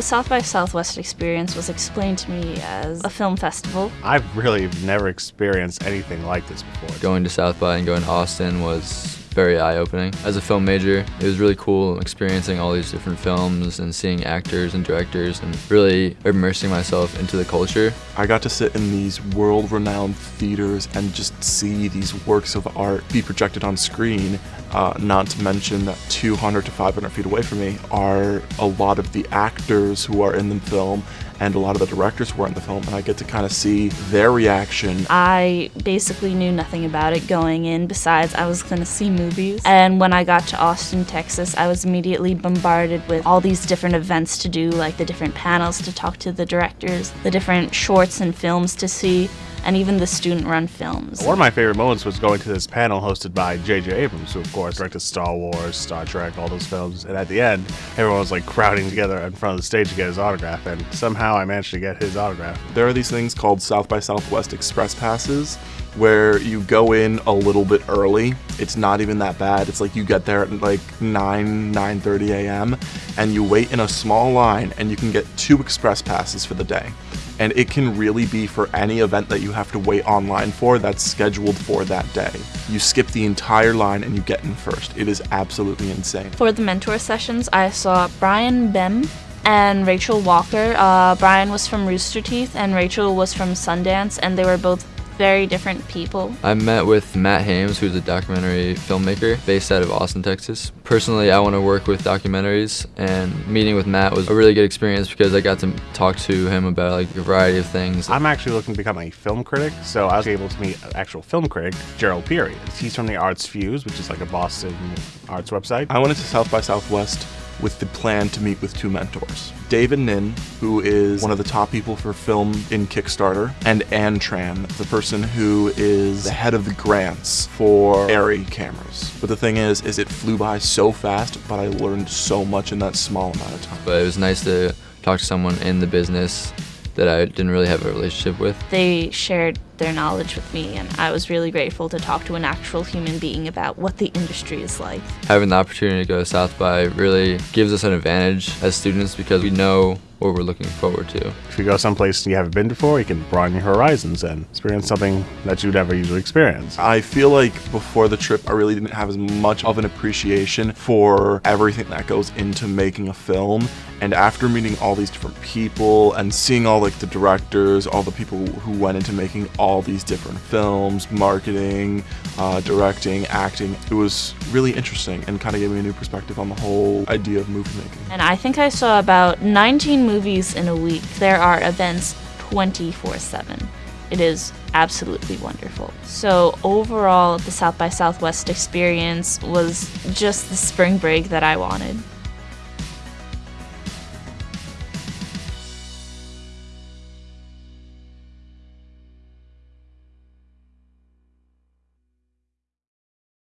The South by Southwest experience was explained to me as a film festival. I've really never experienced anything like this before. Going to South by and going to Austin was very eye-opening. As a film major, it was really cool experiencing all these different films and seeing actors and directors and really immersing myself into the culture. I got to sit in these world-renowned theaters and just see these works of art be projected on screen, uh, not to mention that 200 to 500 feet away from me are a lot of the actors who are in the film and a lot of the directors who are in the film, and I get to kind of see their reaction. I basically knew nothing about it going in, besides I was going to see movies. And when I got to Austin, Texas, I was immediately bombarded with all these different events to do, like the different panels to talk to the directors, the different shorts and films to see and even the student-run films. One of my favorite moments was going to this panel hosted by J.J. Abrams, who of course directed Star Wars, Star Trek, all those films. And at the end, everyone was like crowding together in front of the stage to get his autograph, and somehow I managed to get his autograph. There are these things called South by Southwest Express Passes, where you go in a little bit early. It's not even that bad. It's like you get there at like 9, 9.30 a.m. and you wait in a small line and you can get two express passes for the day and it can really be for any event that you have to wait online for that's scheduled for that day. You skip the entire line and you get in first. It is absolutely insane. For the mentor sessions, I saw Brian Bem and Rachel Walker. Uh, Brian was from Rooster Teeth and Rachel was from Sundance, and they were both very different people. I met with Matt Hames, who's a documentary filmmaker based out of Austin, Texas. Personally, I want to work with documentaries, and meeting with Matt was a really good experience because I got to talk to him about like a variety of things. I'm actually looking to become a film critic, so I was able to meet an actual film critic, Gerald Peary. He's from the Arts Fuse, which is like a Boston arts website. I went to South by Southwest with the plan to meet with two mentors. David Nin, who is one of the top people for film in Kickstarter, and Ann Tran, the person who is the head of the grants for Arri cameras. But the thing is, is it flew by so fast, but I learned so much in that small amount of time. But it was nice to talk to someone in the business that I didn't really have a relationship with. They shared their knowledge with me, and I was really grateful to talk to an actual human being about what the industry is like. Having the opportunity to go to South by really gives us an advantage as students because we know what we're looking forward to. If you go someplace you haven't been before, you can broaden your horizons and experience something that you'd never usually experience. I feel like before the trip, I really didn't have as much of an appreciation for everything that goes into making a film. And after meeting all these different people and seeing all like the directors, all the people who went into making all these different films, marketing, uh, directing, acting, it was really interesting and kind of gave me a new perspective on the whole idea of movie making. And I think I saw about 19 movies in a week. There are events 24 7. It is absolutely wonderful. So, overall, the South by Southwest experience was just the spring break that I wanted.